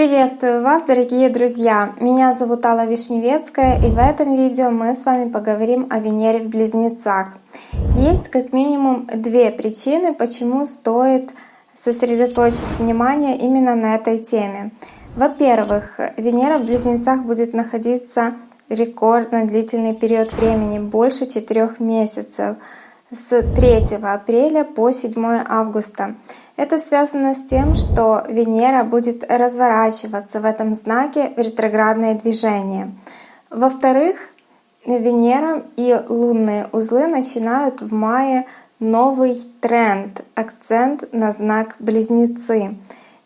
Приветствую вас, дорогие друзья! Меня зовут Алла Вишневецкая, и в этом видео мы с вами поговорим о Венере в Близнецах. Есть как минимум две причины, почему стоит сосредоточить внимание именно на этой теме. Во-первых, Венера в Близнецах будет находиться рекордно длительный период времени, больше четырех месяцев — с 3 апреля по 7 августа. Это связано с тем, что Венера будет разворачиваться в этом знаке в ретроградное движение. Во-вторых, Венера и лунные узлы начинают в мае новый тренд, акцент на знак Близнецы.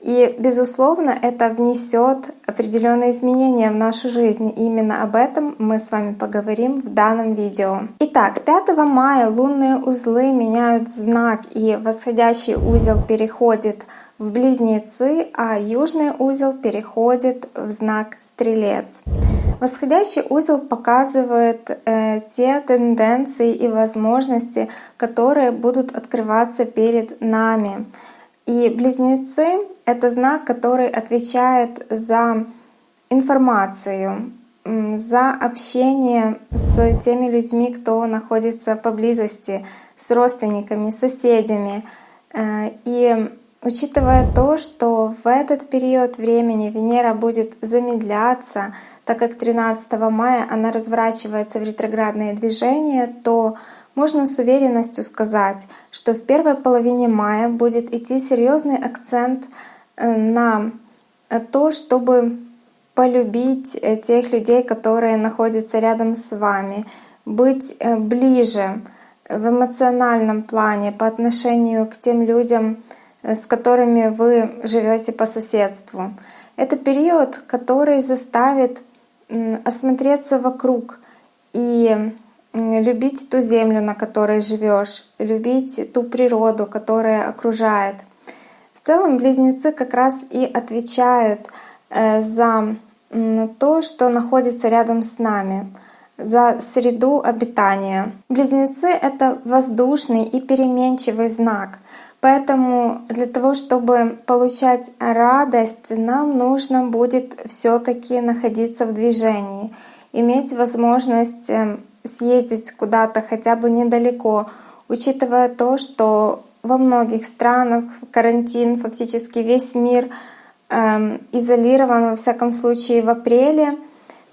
И, безусловно, это внесет определенные изменения в нашу жизнь. И именно об этом мы с вами поговорим в данном видео. Итак, 5 мая лунные узлы меняют знак, и восходящий узел переходит в Близнецы, а южный узел переходит в знак Стрелец. Восходящий узел показывает э, те тенденции и возможности, которые будут открываться перед нами. И близнецы — это знак, который отвечает за информацию, за общение с теми людьми, кто находится поблизости, с родственниками, соседями. Э, и учитывая то, что в этот период времени Венера будет замедляться, так как 13 мая она разворачивается в ретроградные движения, то можно с уверенностью сказать, что в первой половине мая будет идти серьезный акцент э, на то, чтобы полюбить э, тех людей, которые находятся рядом с вами, быть э, ближе в эмоциональном плане по отношению к тем людям, с которыми вы живете по соседству. Это период, который заставит осмотреться вокруг и любить ту землю, на которой живешь, любить ту природу, которая окружает. В целом близнецы как раз и отвечают э, за то, что находится рядом с нами, за среду обитания. Близнецы — это воздушный и переменчивый знак. Поэтому для того, чтобы получать радость, нам нужно будет все таки находиться в движении, иметь возможность эм, съездить куда-то хотя бы недалеко, учитывая то, что во многих странах карантин, фактически весь мир э, изолирован, во всяком случае в апреле,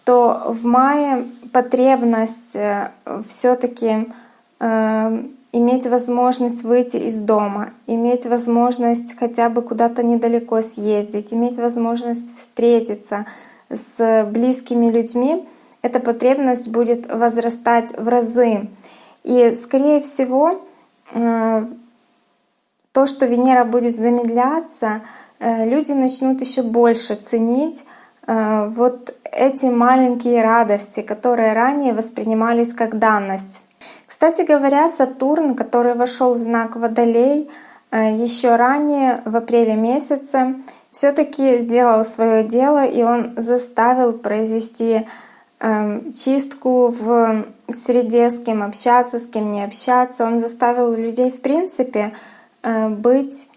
то в мае потребность все-таки э, иметь возможность выйти из дома, иметь возможность хотя бы куда-то недалеко съездить, иметь возможность встретиться с близкими людьми, эта потребность будет возрастать в разы. И, скорее всего, э, то, что Венера будет замедляться, э, люди начнут еще больше ценить э, вот эти маленькие радости, которые ранее воспринимались как данность. Кстати говоря, Сатурн, который вошел в знак Водолей еще ранее, в апреле месяце, все-таки сделал свое дело, и он заставил произвести чистку в среде, с кем общаться, с кем не общаться. Он заставил людей, в принципе, э, быть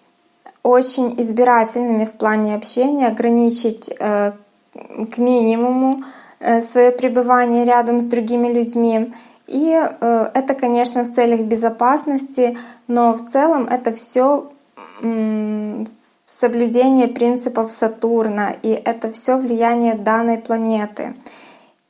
очень избирательными в плане общения, ограничить э, к минимуму э, свое пребывание рядом с другими людьми. И это, конечно, в целях безопасности, но в целом это все соблюдение принципов Сатурна, и это все влияние данной планеты.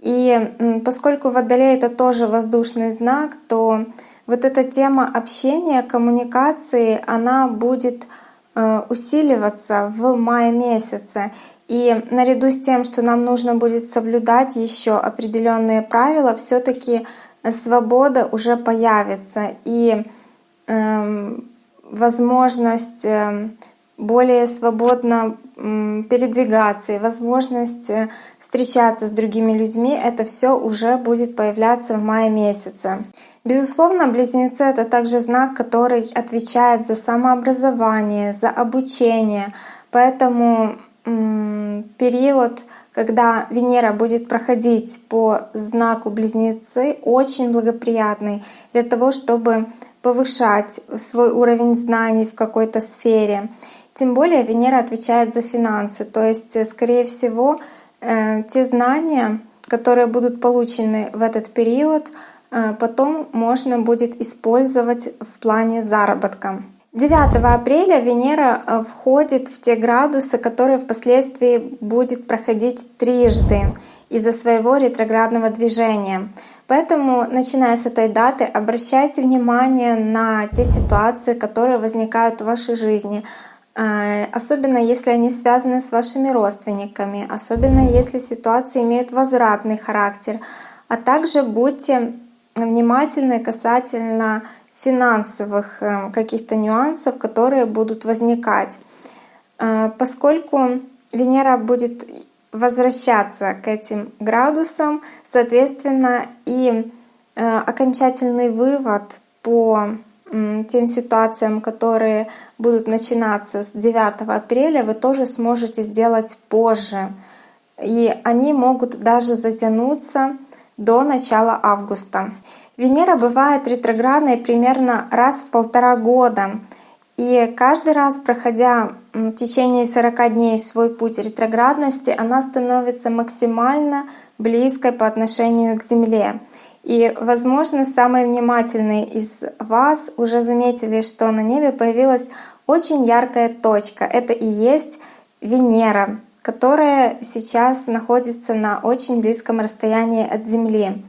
И поскольку Водолей — это тоже воздушный знак, то вот эта тема общения, коммуникации, она будет э, усиливаться в мае месяце. И наряду с тем, что нам нужно будет соблюдать еще определенные правила, все-таки свобода уже появится и э, возможность э, более свободно передвигаться и возможность э, встречаться с другими людьми, это все уже будет появляться в мае месяце. Безусловно, близнецы — это также знак, который отвечает за самообразование, за обучение. Поэтому период, когда Венера будет проходить по знаку близнецы, очень благоприятный для того, чтобы повышать свой уровень знаний в какой-то сфере. Тем более Венера отвечает за финансы, то есть, э, скорее всего, э, те знания, которые будут получены в этот период, э, потом можно будет использовать в плане заработка. 9 апреля Венера входит в те градусы, которые впоследствии будет проходить трижды из-за своего ретроградного движения. Поэтому, начиная с этой даты, обращайте внимание на те ситуации, которые возникают в вашей жизни, особенно если они связаны с вашими родственниками, особенно если ситуации имеют возвратный характер, а также будьте внимательны касательно финансовых э, каких-то нюансов, которые будут возникать. Э, поскольку Венера будет возвращаться к этим градусам, соответственно, и э, окончательный вывод по тем ситуациям, которые будут начинаться с 9 апреля, вы тоже сможете сделать позже. И они могут даже затянуться до начала августа. Венера бывает ретроградной примерно раз в полтора года. И каждый раз, проходя в течение 40 дней свой путь ретроградности, она становится максимально близкой по отношению к Земле. И, возможно, самые внимательные из вас уже заметили, что на небе появилась очень яркая точка. Это и есть Венера, которая сейчас находится на очень близком расстоянии от Земли.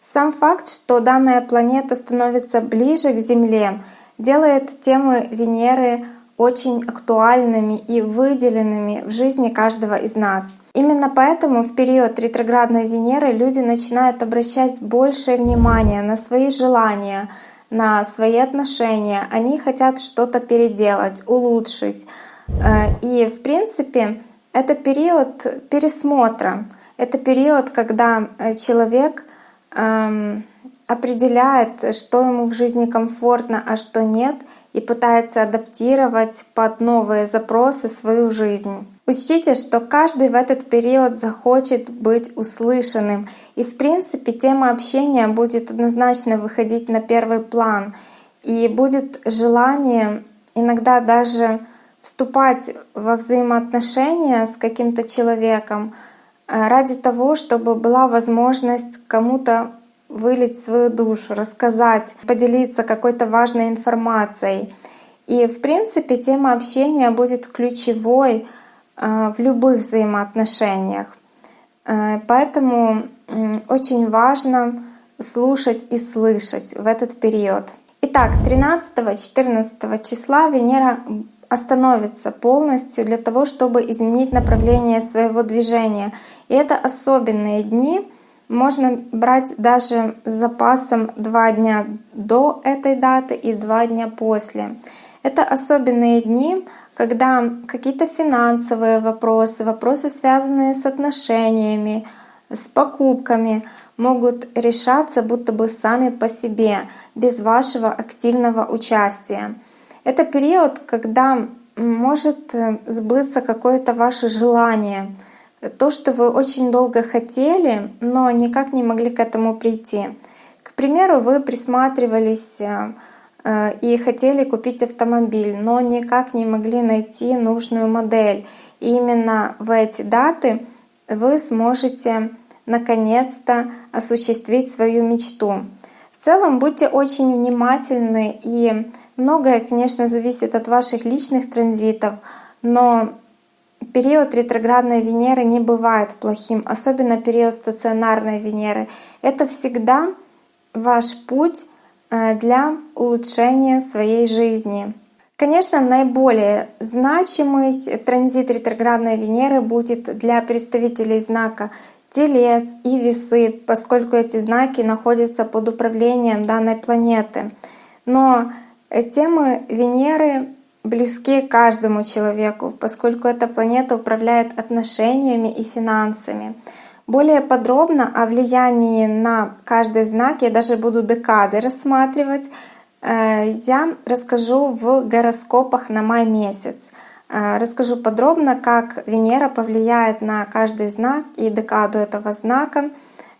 Сам факт, что данная планета становится ближе к Земле, делает темы Венеры очень актуальными и выделенными в жизни каждого из нас. Именно поэтому в период ретроградной Венеры люди начинают обращать большее внимание на свои желания, на свои отношения. Они хотят что-то переделать, улучшить. Э, и в принципе это период пересмотра. Это период, когда э, человек эм, определяет, что ему в жизни комфортно, а что нет, и пытается адаптировать под новые запросы свою жизнь. Учтите, что каждый в этот период захочет быть услышанным, и в принципе тема общения будет однозначно выходить на первый план, и будет желание иногда даже вступать во взаимоотношения с каким-то человеком э, ради того, чтобы была возможность кому-то вылить свою душу, рассказать, поделиться какой-то важной информацией. И, в принципе, тема общения будет ключевой э, в любых взаимоотношениях. Э, поэтому очень важно слушать и слышать в этот период. Итак, 13-14 числа Венера остановится полностью для того, чтобы изменить направление своего движения. И это особенные дни, можно брать даже с запасом два дня до этой даты и два дня после. Это особенные дни, когда какие-то финансовые вопросы, вопросы, связанные с отношениями, с покупками, могут решаться будто бы сами по себе, без вашего активного участия. Это период, когда может сбыться какое-то ваше желание — то, что вы очень долго хотели, но никак не могли к этому прийти. К примеру, вы присматривались э, э, и хотели купить автомобиль, но никак не могли найти нужную модель. И именно в эти даты вы сможете наконец-то осуществить свою мечту. В целом будьте очень внимательны, и многое, конечно, зависит от ваших личных транзитов, но Период ретроградной Венеры не бывает плохим, особенно период стационарной Венеры. Это всегда ваш путь э, для улучшения своей жизни. Конечно, наиболее значимый транзит ретроградной Венеры будет для представителей знака Телец и Весы, поскольку эти знаки находятся под управлением данной планеты. Но темы Венеры близки каждому человеку, поскольку эта планета управляет отношениями и финансами. Более подробно о влиянии на каждый знак я даже буду декады рассматривать. Э, я расскажу в гороскопах на май месяц. Э, расскажу подробно, как Венера повлияет на каждый знак и декаду этого знака.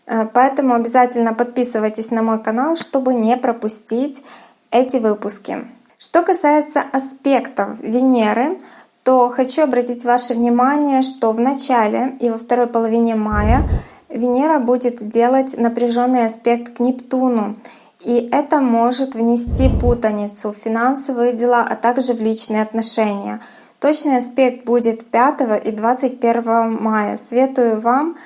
Э, поэтому обязательно подписывайтесь на мой канал, чтобы не пропустить эти выпуски. Что касается аспектов Венеры, то хочу обратить ваше внимание, что в начале и во второй половине мая Венера будет делать напряженный аспект к Нептуну. И это может внести путаницу в финансовые дела, а также в личные отношения. Точный аспект будет 5 и 21 мая. Советую вам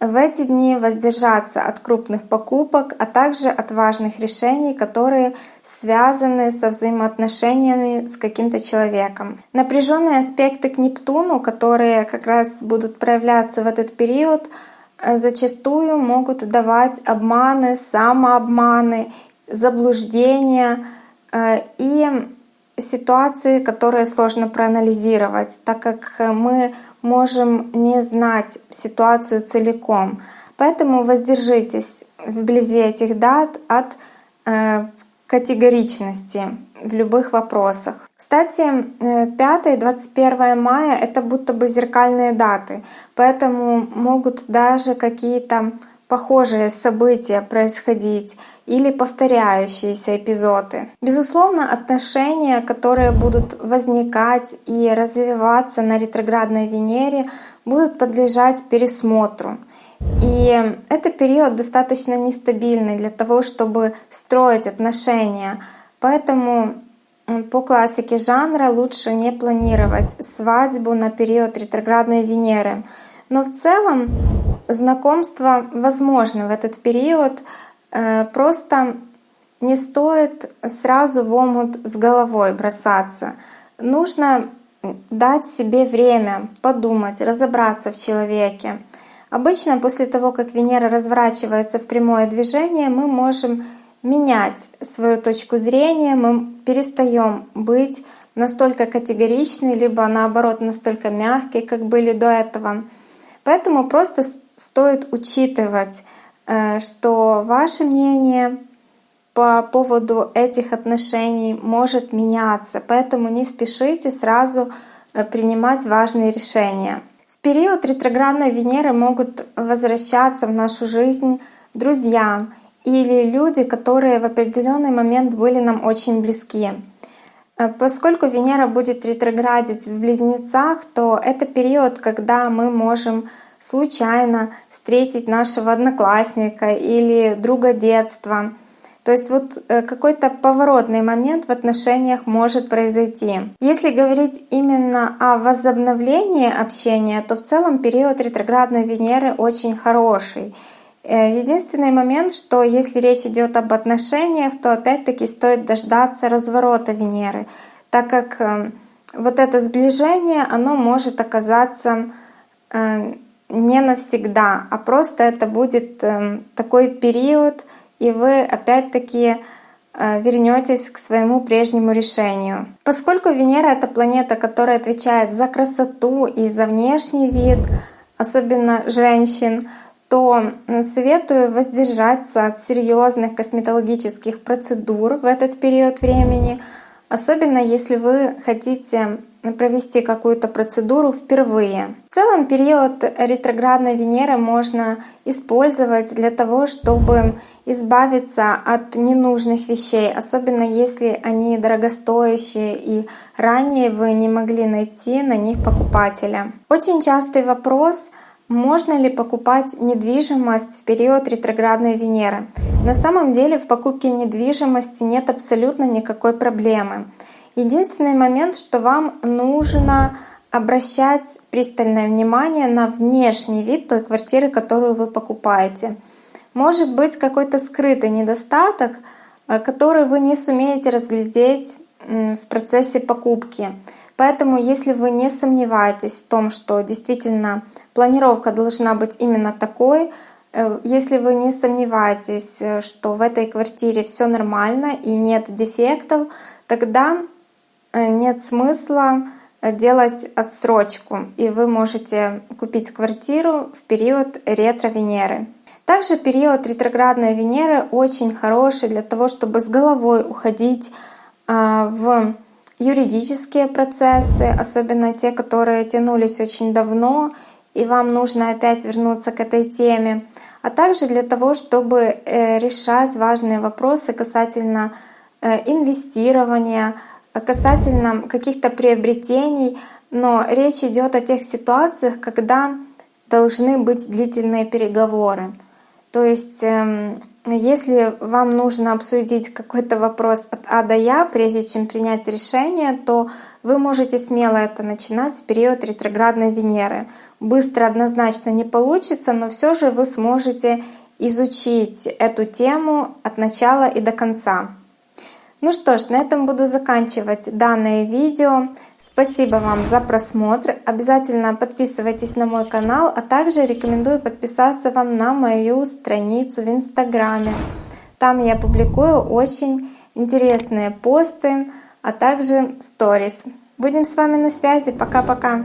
в эти дни воздержаться от крупных покупок, а также от важных решений, которые связаны со взаимоотношениями с каким-то человеком. Напряженные аспекты к Нептуну, которые как раз будут проявляться в этот период, э, зачастую могут давать обманы, самообманы, заблуждения э, и ситуации, которые сложно проанализировать, так как мы можем не знать ситуацию целиком. Поэтому воздержитесь вблизи этих дат от э, категоричности в любых вопросах. Кстати, 5 и 21 мая — это будто бы зеркальные даты, поэтому могут даже какие-то похожие события происходить или повторяющиеся эпизоды. Безусловно, отношения, которые будут возникать и развиваться на ретроградной Венере, будут подлежать пересмотру. И это период достаточно нестабильный для того, чтобы строить отношения. Поэтому по классике жанра лучше не планировать свадьбу на период ретроградной Венеры. Но в целом знакомство возможно в этот период. Э, просто не стоит сразу в омут с головой бросаться. Нужно дать себе время подумать, разобраться в человеке. Обычно после того, как Венера разворачивается в прямое движение, мы можем менять свою точку зрения, мы перестаем быть настолько категоричны, либо наоборот настолько мягкие, как были до этого. Поэтому просто стоит учитывать, э, что ваше мнение по поводу этих отношений может меняться, поэтому не спешите сразу э, принимать важные решения. В период ретроградной Венеры могут возвращаться в нашу жизнь друзья или люди, которые в определенный момент были нам очень близки. Э, поскольку Венера будет ретроградить в Близнецах, то это период, когда мы можем случайно встретить нашего одноклассника или друга детства. То есть вот э, какой-то поворотный момент в отношениях может произойти. Если говорить именно о возобновлении общения, то в целом период ретроградной Венеры очень хороший. Э, единственный момент, что если речь идет об отношениях, то опять-таки стоит дождаться разворота Венеры, так как э, вот это сближение, оно может оказаться э, не навсегда, а просто это будет такой период, и вы опять-таки вернетесь к своему прежнему решению. Поскольку Венера — это планета, которая отвечает за красоту и за внешний вид, особенно женщин, то советую воздержаться от серьезных косметологических процедур в этот период времени, особенно если вы хотите провести какую-то процедуру впервые. В целом период ретроградной Венеры можно использовать для того, чтобы избавиться от ненужных вещей, особенно если они дорогостоящие и ранее вы не могли найти на них покупателя. Очень частый вопрос — можно ли покупать недвижимость в период ретроградной Венеры? На самом деле в покупке недвижимости нет абсолютно никакой проблемы. Единственный момент, что вам нужно обращать пристальное внимание на внешний вид той квартиры, которую вы покупаете. Может быть какой-то скрытый недостаток, э, который вы не сумеете разглядеть в процессе покупки. Поэтому, если вы не сомневаетесь в том, что действительно планировка должна быть именно такой, э, если вы не сомневаетесь, э, что в этой квартире все нормально и нет дефектов, тогда э, нет смысла делать отсрочку, и вы можете купить квартиру в период ретро-Венеры. Также период ретроградной Венеры очень хороший для того, чтобы с головой уходить в юридические процессы, особенно те, которые тянулись очень давно, и вам нужно опять вернуться к этой теме, а также для того, чтобы э, решать важные вопросы касательно э, инвестирования, касательно каких-то приобретений, но речь идет о тех ситуациях, когда должны быть длительные переговоры. То есть, эм, если вам нужно обсудить какой-то вопрос от А до Я, прежде чем принять решение, то вы можете смело это начинать в период ретроградной Венеры. Быстро однозначно не получится, но все же вы сможете изучить эту тему от начала и до конца. Ну что ж, на этом буду заканчивать данное видео. Спасибо вам за просмотр. Обязательно подписывайтесь на мой канал, а также рекомендую подписаться вам на мою страницу в Инстаграме. Там я публикую очень интересные посты, а также сторис. Будем с вами на связи. Пока-пока.